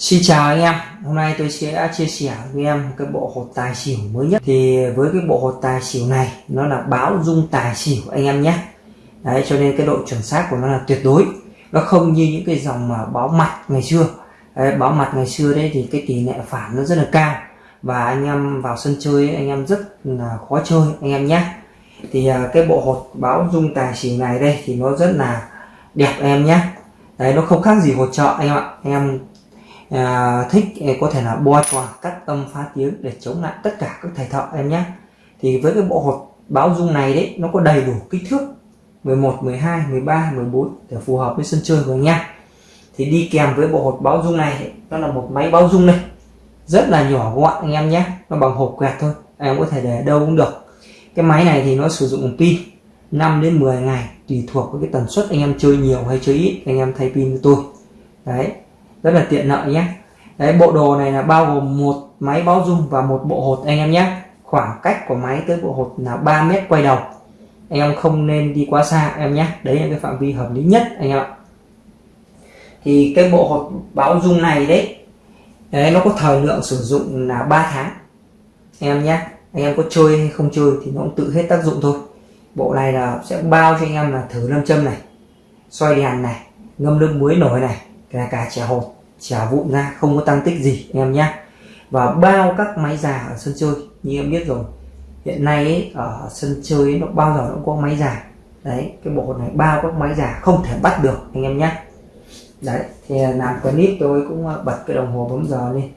Xin chào anh em, hôm nay tôi sẽ chia sẻ với em cái bộ hột tài xỉu mới nhất. Thì với cái bộ hột tài xỉu này nó là báo dung tài xỉu anh em nhé. Đấy cho nên cái độ chuẩn xác của nó là tuyệt đối. Nó không như những cái dòng mà báo mặt ngày xưa. Đấy, Báo mặt ngày xưa đấy thì cái tỷ lệ phản nó rất là cao. Và anh em vào sân chơi anh em rất là khó chơi anh em nhé. Thì à, cái bộ hột báo dung tài xỉu này đây thì nó rất là đẹp anh em nhé. Đấy nó không khác gì hột trợ anh em ạ. Anh em à, thích à, có thể là bo tròn cắt âm phá tiếng để chống lại tất cả các thầy thợ em nhé. Thì với cái bộ hột báo dung này đấy nó có đầy đủ kích thước 11 12 13 14 để phù hợp với sân chơi của anh em thì đi kèm với bộ hột báo dung này nó là một máy báo dung này. Rất là nhỏ gọn anh em nhé nó bằng hộp quẹt thôi em có thể để đâu cũng được. Cái máy này thì nó sử dụng pin 5 đến 10 ngày tùy thuộc với cái tần suất anh em chơi nhiều hay chơi ít anh em thay pin cho tôi. Đấy rất là tiện lợi nhé. Đấy bộ đồ này là bao gồm một máy báo dung và một bộ hột anh em nhé. Khoảng cách của máy tới bộ hột là 3 mét quay đầu. Anh em không nên đi quá xa em nhé. Đấy là cái phạm vi hợp lý nhất anh em ạ. Thì cái bộ hột báo dung này đấy, đấy nó có thời lượng sử dụng là 3 tháng. Anh em nhé anh em có chơi hay không chơi thì nó cũng tự hết tác dụng thôi. Bộ này là sẽ bao cho anh em là thử lâm châm này xoay đèn này ngâm nước muối nổi này là cả chả hột chả vụn ra không có tăng tích gì em nhé. Và bao các máy già ở sân chơi như em biết rồi hiện nay ấy, ở sân chơi ấy, nó bao giờ nó cũng có máy già. Đấy cái bộ này bao các máy già không thể bắt được anh em nhé. Đấy thì làm clip tôi cũng ờ, bật cái đồng hồ bấm giờ lên.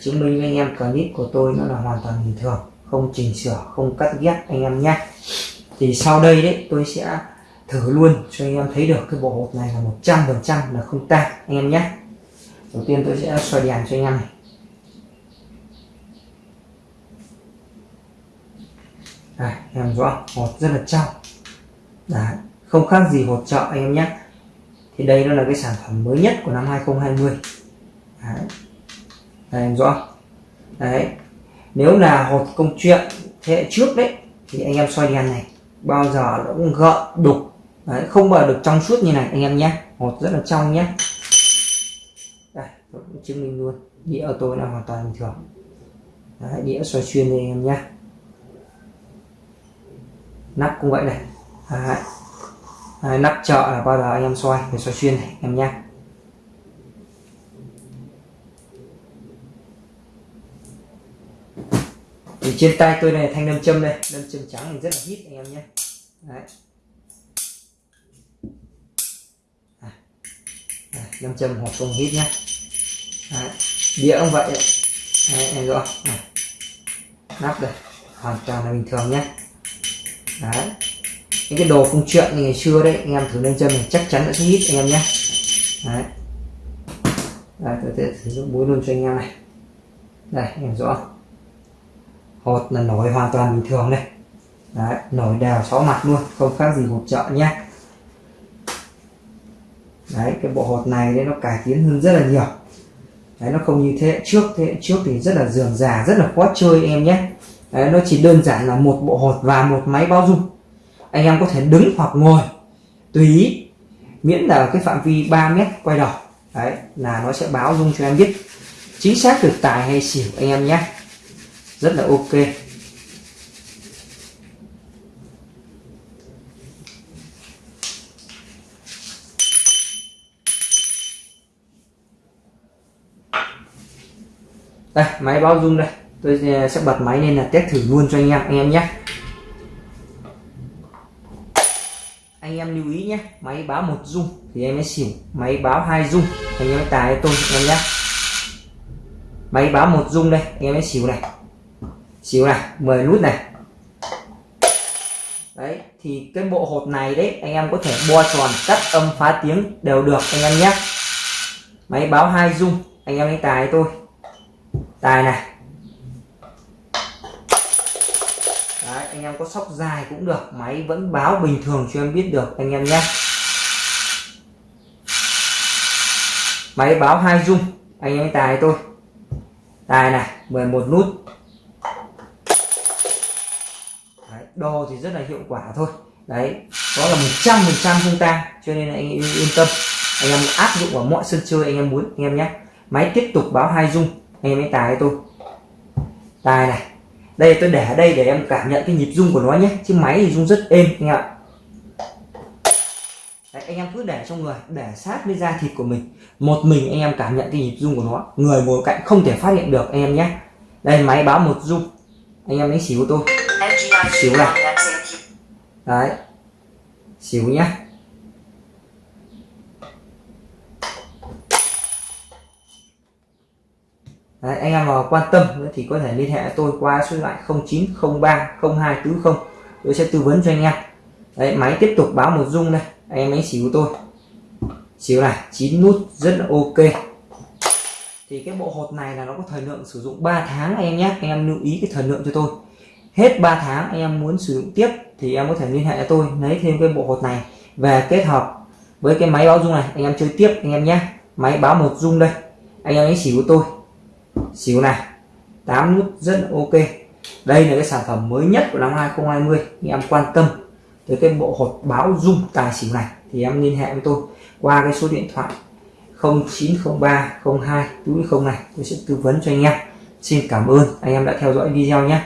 Chứng minh với anh em clip của tôi nó là hoàn toàn bình thường không chỉnh sửa không cắt ghép anh em nhé. Thì sau đây đấy tôi sẽ thử luôn cho anh em thấy được cái bộ hộp này là 100 phần trăm là không tan anh em nhé. Đầu tiên tôi sẽ xoay đèn cho anh em này. Đây, em rõ hột rất là trong. Đấy, không khác gì hột chợ anh em nhé. Thì đây nó là cái sản phẩm mới nhất của năm 2020 Đấy. Đây, em rõ. Đấy. Nếu là hột công chuyện thế hệ trước đấy thì anh em xoay đèn này bao giờ nó cũng gợn đục Đấy, không bao được trong suốt như này anh em nhé. Hột rất là trong nhé. Đây tôi cũng chứng minh luôn. Đĩa của tôi là hoàn toàn bình thường. Đấy, đĩa xoay xuyên đây anh em nhé. Nắp cũng vậy này. Đấy. Đấy, nắp chợ là bao giờ anh em xoay để xoay xuyên này em nhé. Thì trên tay tôi này thanh nam châm đây. Nam châm trắng thì rất là hít anh em nhé. Đấy. Nam châm hoặc công hít nhé Đấy. đĩa cũng vậy Đấy, em rõ này. nắp đây hoàn toàn là bình thường nhé Đấy. những cái đồ phung chuyện như ngày xưa đấy anh em thử lên chân này chắc chắn sẽ hít anh em nhé Đấy. Đây, tôi sẽ sử dụng muối luôn cho anh em này đây em rõ hột là nổi hoàn toàn bình thường đây Đấy, nổi đều sáu mặt luôn không khác gì hột chợ nhé đấy cái bộ hột này đấy nó cải tiến hơn rất là nhiều. Đấy nó không như thế. Hệ trước thế hệ trước thì rất là dườm già rất là khó chơi em nhé. Đấy, nó chỉ đơn giản là một bộ hột và một máy bao dung anh em có thể đứng hoặc ngồi tùy ý miễn là cái phạm vi 3 mét quay đầu. Đấy là nó sẽ báo dung cho em biết chính xác được tài hay xỉu anh em nhé. Rất là ok. Đây máy báo rung đây. Tôi ờ, sẽ bật máy lên là test thử luôn cho anh em anh em nhé. Anh em lưu ý nhé máy báo một rung thì em mới xỉu. Máy báo hai rung anh em tài tài tôi anh em nhé. Máy báo một rung đây anh em mới xỉu này. Xỉu này 10 nút này. Đấy thì cái bộ hột này đấy anh em có thể bo tròn cắt âm phá tiếng đều được anh em nhé. Máy báo hai rung, anh em ấy tài tôi tài này. Đấy, anh em có sóc dài cũng được máy vẫn báo bình thường cho em biết được anh em nhé. Máy báo hai dung anh em tài tôi tài này 11 nút. Đấy, đo thì rất là hiệu quả thôi. Đấy đó là một trăm phần trăm không tan cho nên anh yên tâm. Anh em áp dụng vào mọi sân chơi anh em muốn anh em nhé. Máy tiếp tục báo hai dung anh em hãy tài tôi. Tài này đây tôi để ở đây để em cảm nhận cái nhịp rung của nó nhé. Chứ máy thì rung rất êm anh ạ. Đấy, anh em cứ để trong người để sát với da thịt của mình. Một mình anh em cảm nhận cái nhịp rung của nó. Người ngồi cạnh không thể phát hiện được anh em nhé. Đây máy báo một rung. Anh em lấy xíu tôi. Xíu này. đấy. Xíu nhé Đấy, anh em mà quan tâm thì có thể liên hệ tôi qua số điện thoại 0903 0240 tôi sẽ tư vấn cho anh em. Đấy, máy tiếp tục báo một rung đây. Anh em đánh xíu tôi. Xíu này 9 nút rất là ok. Thì cái bộ hột này là nó có thời lượng sử dụng 3 tháng anh em nhé. Anh em lưu ý cái thời lượng cho tôi. Hết 3 tháng anh em muốn sử dụng tiếp thì em có thể liên hệ cho tôi lấy thêm cái bộ hột này về kết hợp với cái máy báo dung này. Anh em chơi tiếp anh em nhé. Máy báo một dung đây. Anh em đánh xỉu tôi xíu này. 8 nút rất ok. Đây là cái sản phẩm mới nhất của năm 2020 anh em quan tâm tới cái bộ hột báo dung tài xỉu này, thì em liên hệ với tôi qua cái số điện thoại 0903 02 túi không này. Tôi sẽ tư vấn cho anh em. Xin cảm ơn. Anh em đã theo dõi video nhé.